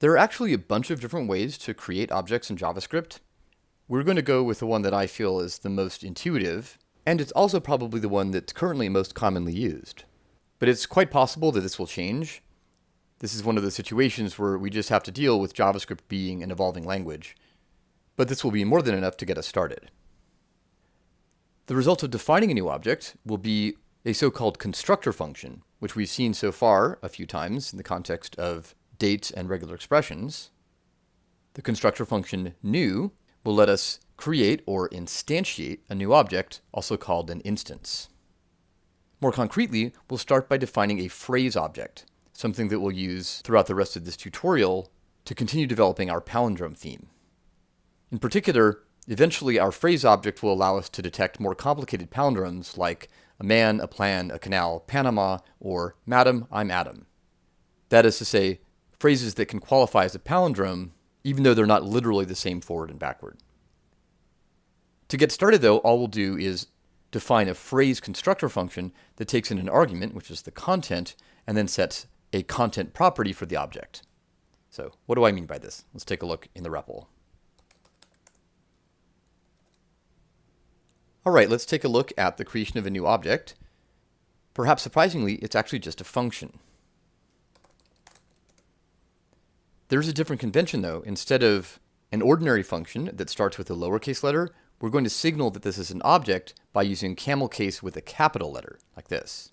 There are actually a bunch of different ways to create objects in JavaScript. We're going to go with the one that I feel is the most intuitive, and it's also probably the one that's currently most commonly used. But it's quite possible that this will change. This is one of the situations where we just have to deal with JavaScript being an evolving language. But this will be more than enough to get us started. The result of defining a new object will be a so-called constructor function, which we've seen so far a few times in the context of dates and regular expressions. The constructor function new will let us create or instantiate a new object, also called an instance. More concretely, we'll start by defining a phrase object, something that we'll use throughout the rest of this tutorial to continue developing our palindrome theme. In particular, eventually our phrase object will allow us to detect more complicated palindromes like a man, a plan, a canal, Panama, or Madam, I'm Adam. That is to say, phrases that can qualify as a palindrome, even though they're not literally the same forward and backward. To get started though, all we'll do is define a phrase constructor function that takes in an argument, which is the content, and then sets a content property for the object. So what do I mean by this? Let's take a look in the REPL. All right, let's take a look at the creation of a new object. Perhaps surprisingly, it's actually just a function. There's a different convention though. Instead of an ordinary function that starts with a lowercase letter, we're going to signal that this is an object by using camel case with a capital letter, like this.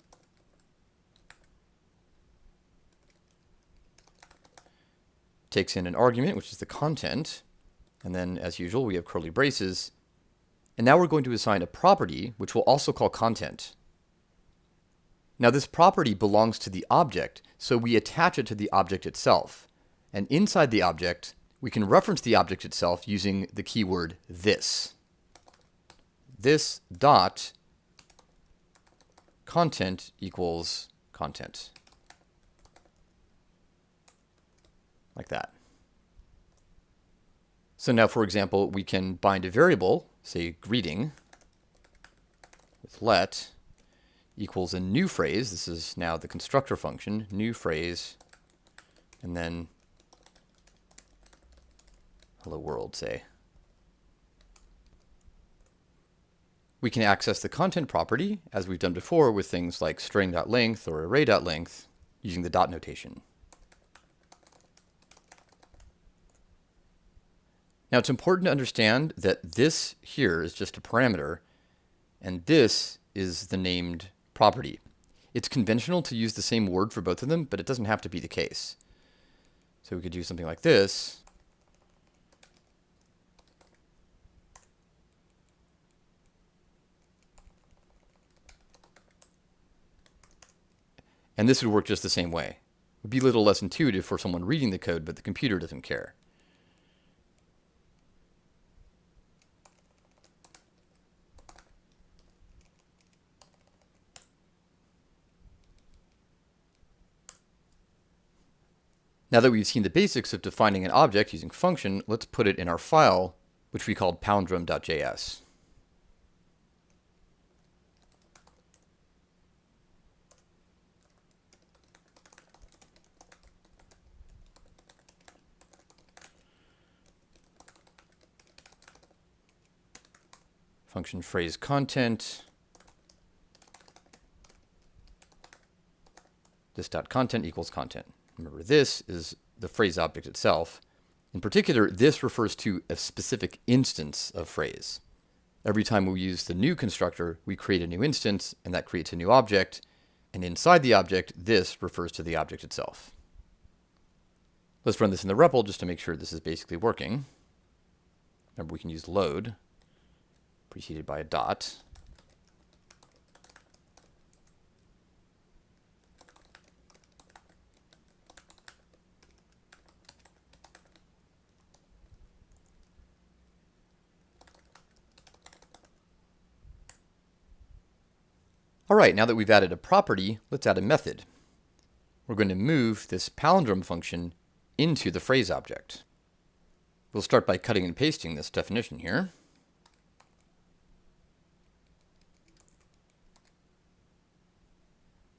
Takes in an argument, which is the content, and then as usual, we have curly braces, and now we're going to assign a property, which we'll also call content. Now this property belongs to the object, so we attach it to the object itself. And inside the object, we can reference the object itself using the keyword this. This dot content equals content. Like that. So now, for example, we can bind a variable say greeting with let equals a new phrase. This is now the constructor function, new phrase, and then hello world, say. We can access the content property, as we've done before, with things like string.length or array.length using the dot notation. Now it's important to understand that this here is just a parameter and this is the named property. It's conventional to use the same word for both of them, but it doesn't have to be the case. So we could do something like this. And this would work just the same way. It would be a little less intuitive for someone reading the code, but the computer doesn't care. Now that we've seen the basics of defining an object using function, let's put it in our file, which we called palindrome.js. Function phrase content. This dot content equals content. Remember, this is the phrase object itself. In particular, this refers to a specific instance of phrase. Every time we use the new constructor, we create a new instance, and that creates a new object. And inside the object, this refers to the object itself. Let's run this in the REPL just to make sure this is basically working. Remember, we can use load, preceded by a dot. All right, now that we've added a property, let's add a method. We're going to move this palindrome function into the phrase object. We'll start by cutting and pasting this definition here.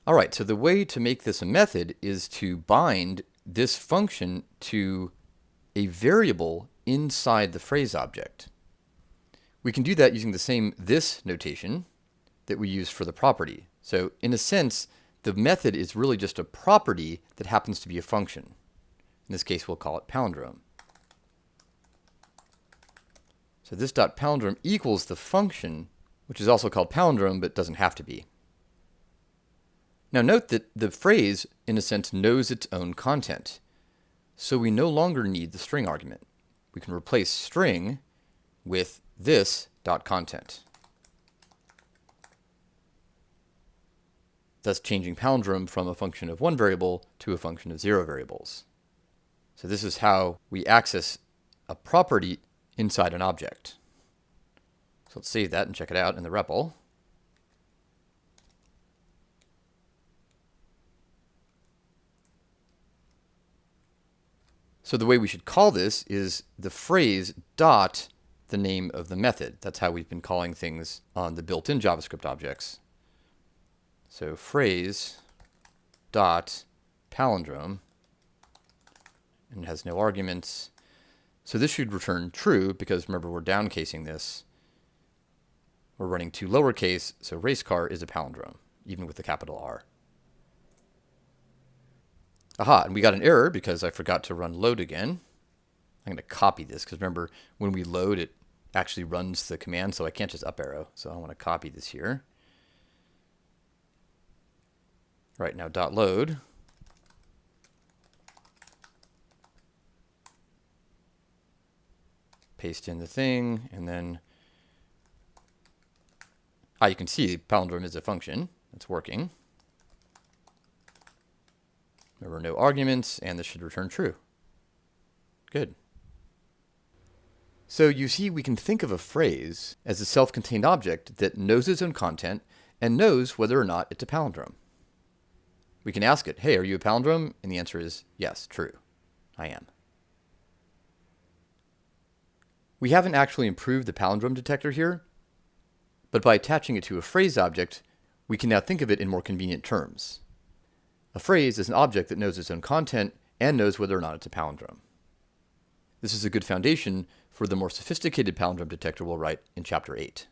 All right, so the way to make this a method is to bind this function to a variable inside the phrase object. We can do that using the same this notation that we use for the property. So in a sense, the method is really just a property that happens to be a function. In this case, we'll call it palindrome. So this dot palindrome equals the function, which is also called palindrome, but doesn't have to be. Now note that the phrase, in a sense, knows its own content. So we no longer need the string argument. We can replace string with this dot content. Thus changing palindrome from a function of one variable to a function of zero variables. So this is how we access a property inside an object. So let's save that and check it out in the REPL. So the way we should call this is the phrase dot the name of the method. That's how we've been calling things on the built-in JavaScript objects. So phrase dot palindrome and has no arguments. So this should return true because remember we're downcasing this. We're running to lowercase, so race car is a palindrome, even with the capital R. Aha, and we got an error because I forgot to run load again. I'm going to copy this because remember when we load it actually runs the command so I can't just up arrow. So I want to copy this here. Right now dot load paste in the thing, and then ah, you can see palindrome is a function. It's working. There were no arguments, and this should return true. Good. So you see, we can think of a phrase as a self-contained object that knows its own content and knows whether or not it's a palindrome. We can ask it, hey, are you a palindrome? And the answer is yes, true. I am. We haven't actually improved the palindrome detector here, but by attaching it to a phrase object, we can now think of it in more convenient terms. A phrase is an object that knows its own content and knows whether or not it's a palindrome. This is a good foundation for the more sophisticated palindrome detector we'll write in Chapter 8.